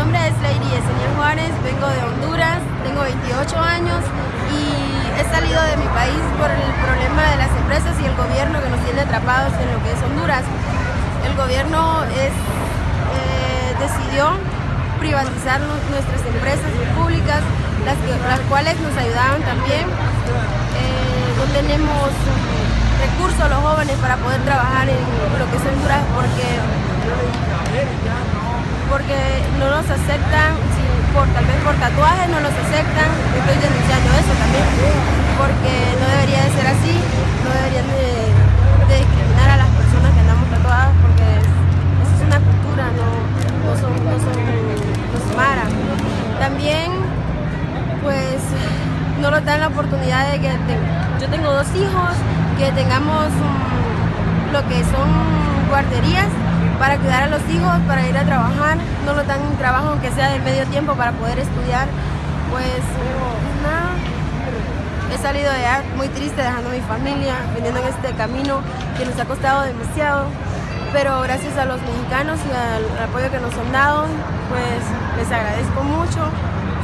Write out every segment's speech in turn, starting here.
nombre es Lady Yesenia Juárez, vengo de Honduras, tengo 28 años y he salido de mi país por el problema de las empresas y el gobierno que nos tiene atrapados en lo que es Honduras. El gobierno eh, decidió privatizar nuestras empresas públicas, las, las cuales nos ayudaban también. Eh, no tenemos recursos los jóvenes para poder trabajar en lo que es Honduras porque porque no nos aceptan, por, tal vez por tatuajes no nos aceptan, estoy denunciando eso también, porque no debería de ser así, no deberían de, discriminar a las personas que andamos tatuadas, porque es una cultura, no, no son, no son, no mara. También, pues, no nos dan la oportunidad de que yo tengo dos hijos, que tengamos lo que son guarderías para cuidar a los hijos, para ir a trabajar, no lo dan un trabajo aunque sea de medio tiempo para poder estudiar, pues nada, he salido de allá muy triste dejando a mi familia, viniendo en este camino que nos ha costado demasiado, pero gracias a los mexicanos y al apoyo que nos han dado, pues les agradezco mucho,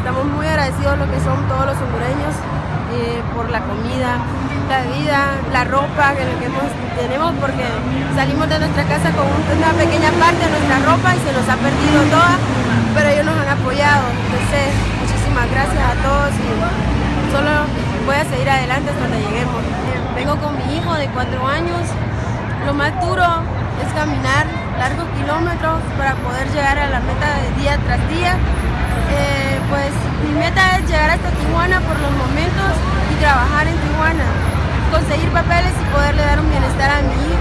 estamos muy agradecidos lo que son todos los hondureños eh, por la comida, la vida, la ropa que, tenemos porque salimos de nuestra casa con una pequeña parte de nuestra ropa y se nos ha perdido toda, pero ellos nos han apoyado. Entonces, muchísimas gracias a todos y solo voy a seguir adelante hasta donde lleguemos. Vengo con mi hijo de cuatro años. Lo más duro es caminar largos kilómetros para poder llegar a la meta de día tras día. Meta es llegar hasta Tijuana por los momentos y trabajar en Tijuana, conseguir papeles y poderle dar un bienestar a mi hijo